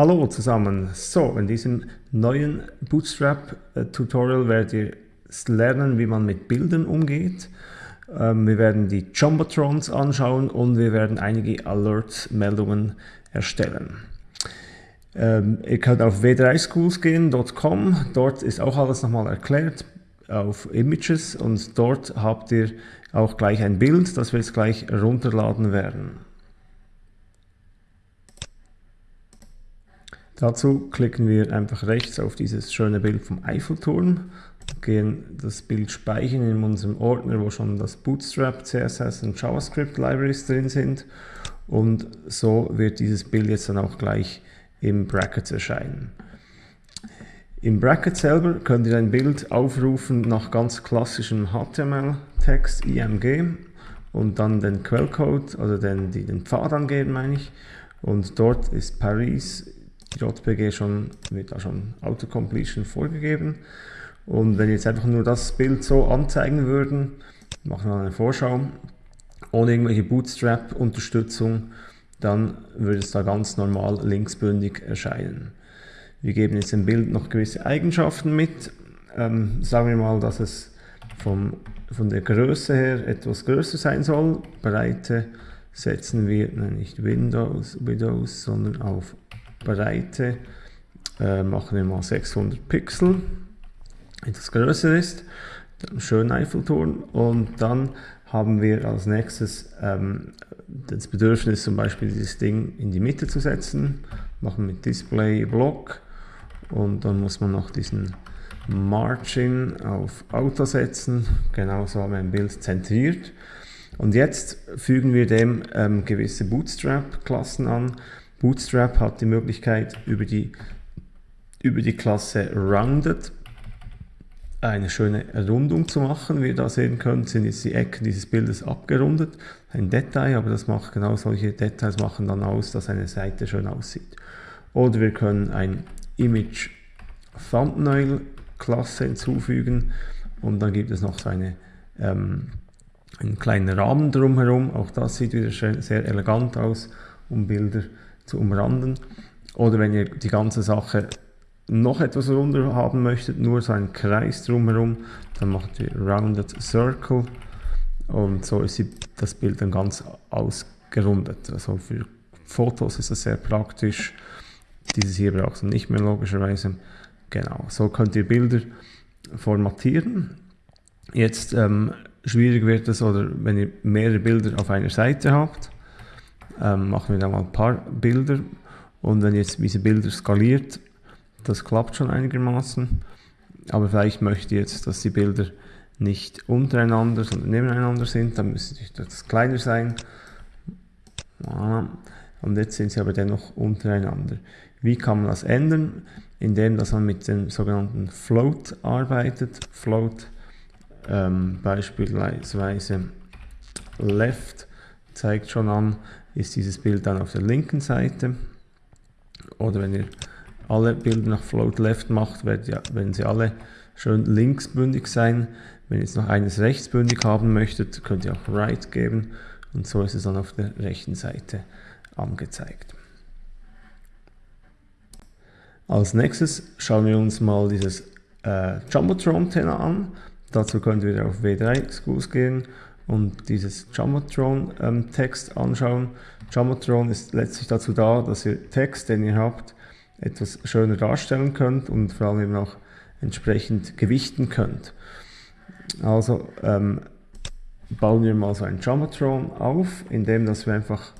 Hallo zusammen. So, in diesem neuen Bootstrap-Tutorial werdet ihr lernen, wie man mit Bildern umgeht. Ähm, wir werden die Jumbotrons anschauen und wir werden einige Alerts-Meldungen erstellen. Ähm, ihr könnt auf w3schools.com, dort ist auch alles nochmal erklärt auf Images und dort habt ihr auch gleich ein Bild, das wir jetzt gleich runterladen werden. Dazu klicken wir einfach rechts auf dieses schöne Bild vom Eiffelturm, gehen das Bild speichern in unserem Ordner, wo schon das Bootstrap, CSS und JavaScript Libraries drin sind. Und so wird dieses Bild jetzt dann auch gleich im Bracket erscheinen. Im Bracket selber könnt ihr ein Bild aufrufen nach ganz klassischem HTML-Text, IMG und dann den Quellcode, also den, den Pfad angeben meine ich. Und dort ist Paris JPG schon, wird da schon Autocompletion vorgegeben. Und wenn wir jetzt einfach nur das Bild so anzeigen würden, machen wir eine Vorschau, ohne irgendwelche Bootstrap-Unterstützung, dann würde es da ganz normal linksbündig erscheinen. Wir geben jetzt dem Bild noch gewisse Eigenschaften mit. Ähm, sagen wir mal, dass es vom, von der Größe her etwas größer sein soll. Breite setzen wir nicht Windows, Windows sondern auf Breite äh, machen wir mal 600 Pixel, etwas größer ist, schön Eiffelturm. Und dann haben wir als nächstes ähm, das Bedürfnis zum Beispiel dieses Ding in die Mitte zu setzen, machen mit Display Block und dann muss man noch diesen Margin auf Auto setzen, genauso haben wir ein Bild zentriert. Und jetzt fügen wir dem ähm, gewisse Bootstrap-Klassen an, Bootstrap hat die Möglichkeit, über die, über die Klasse Rounded eine schöne Rundung zu machen. Wie ihr da sehen könnt, sind jetzt die Ecken dieses Bildes abgerundet. Ein Detail, aber das macht genau solche Details machen dann aus, dass eine Seite schön aussieht. Oder wir können ein Image Thumbnail Klasse hinzufügen und dann gibt es noch so eine, ähm, einen kleinen Rahmen drumherum. Auch das sieht wieder sehr elegant aus, um Bilder zu zu umranden. Oder wenn ihr die ganze Sache noch etwas runder haben möchtet, nur so einen Kreis drumherum, dann macht ihr Rounded Circle und so ist das Bild dann ganz ausgerundet. Also für Fotos ist das sehr praktisch. Dieses hier braucht ihr nicht mehr logischerweise. Genau, so könnt ihr Bilder formatieren. Jetzt ähm, schwierig wird es, oder wenn ihr mehrere Bilder auf einer Seite habt, ähm, machen wir da mal ein paar Bilder und wenn jetzt diese Bilder skaliert, das klappt schon einigermaßen, aber vielleicht möchte ich jetzt, dass die Bilder nicht untereinander, sondern nebeneinander sind, dann müsste das kleiner sein. Und jetzt sind sie aber dennoch untereinander. Wie kann man das ändern? Indem dass man mit dem sogenannten Float arbeitet. Float ähm, beispielsweise Left zeigt schon an, ist dieses Bild dann auf der linken Seite. Oder wenn ihr alle Bilder nach Float Left macht, werden sie alle schön linksbündig sein. Wenn ihr jetzt noch eines rechtsbündig haben möchtet, könnt ihr auch Right geben und so ist es dann auf der rechten Seite angezeigt. Als nächstes schauen wir uns mal dieses äh, Jumbotron-Tenor an. Dazu könnt ihr auf W3 Schools gehen und dieses Jumbotron-Text ähm, anschauen. Jumbotron ist letztlich dazu da, dass ihr Text, den ihr habt, etwas schöner darstellen könnt und vor allem eben auch entsprechend gewichten könnt. Also ähm, bauen wir mal so ein Jumbotron auf, indem dass wir einfach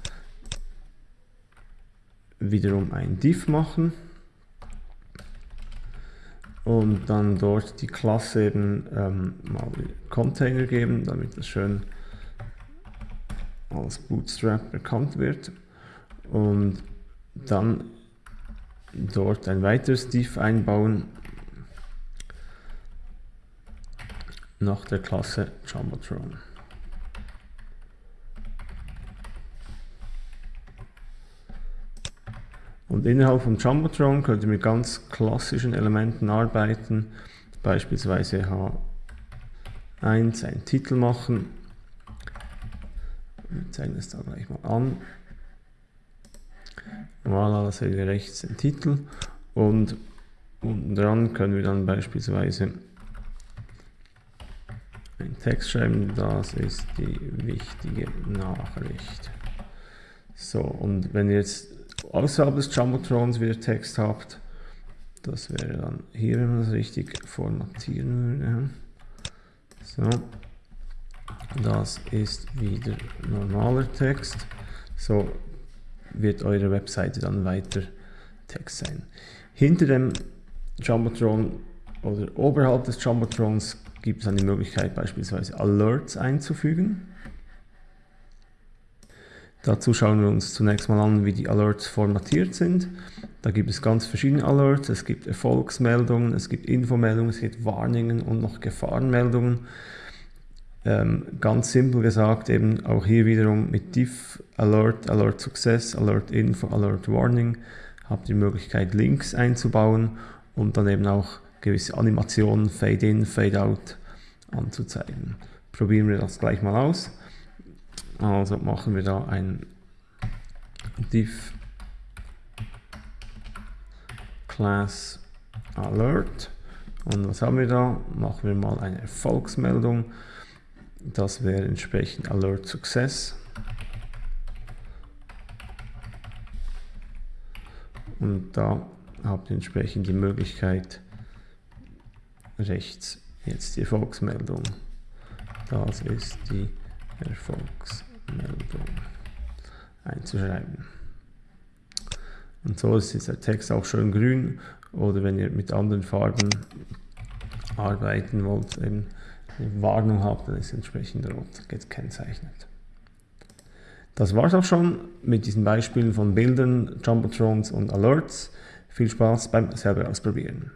wiederum ein Div machen und dann dort die Klasse eben ähm, mal Container geben, damit das schön als Bootstrap erkannt wird und dann dort ein weiteres Div einbauen nach der Klasse Jumbotron. Und innerhalb von Jumbotron könnt ihr mit ganz klassischen Elementen arbeiten, beispielsweise H1 einen Titel machen. Wir zeigen es da gleich mal an. Voilà, da sehen wir rechts den Titel und unten dran können wir dann beispielsweise einen Text schreiben, das ist die wichtige Nachricht. So, und wenn ihr jetzt außerhalb des Jumbotrons wieder Text habt, das wäre dann hier, wenn man das richtig formatieren würde. So, das ist wieder normaler Text. So wird eure Webseite dann weiter Text sein. Hinter dem Jumbotron oder oberhalb des Jumbotrons gibt es dann die Möglichkeit beispielsweise Alerts einzufügen. Dazu schauen wir uns zunächst mal an, wie die Alerts formatiert sind. Da gibt es ganz verschiedene Alerts. Es gibt Erfolgsmeldungen, es gibt Infomeldungen, es gibt Warnungen und noch Gefahrenmeldungen. Ähm, ganz simpel gesagt, eben auch hier wiederum mit Diff, Alert, Alert Success, Alert Info, Alert Warning habt ihr die Möglichkeit Links einzubauen und dann eben auch gewisse Animationen, Fade in, Fade out anzuzeigen. Probieren wir das gleich mal aus. Also machen wir da ein div class alert und was haben wir da? Machen wir mal eine Erfolgsmeldung. Das wäre entsprechend alert success. Und da habt ihr entsprechend die Möglichkeit, rechts jetzt die Erfolgsmeldung. Das ist die Erfolgsmeldung. Meldung einzuschreiben. Und so ist der Text auch schön grün oder wenn ihr mit anderen Farben arbeiten wollt, eben eine Warnung habt, dann ist entsprechend rot gekennzeichnet. Das war es auch schon mit diesen Beispielen von Bildern, Jumbotrons und Alerts. Viel Spaß beim selber ausprobieren.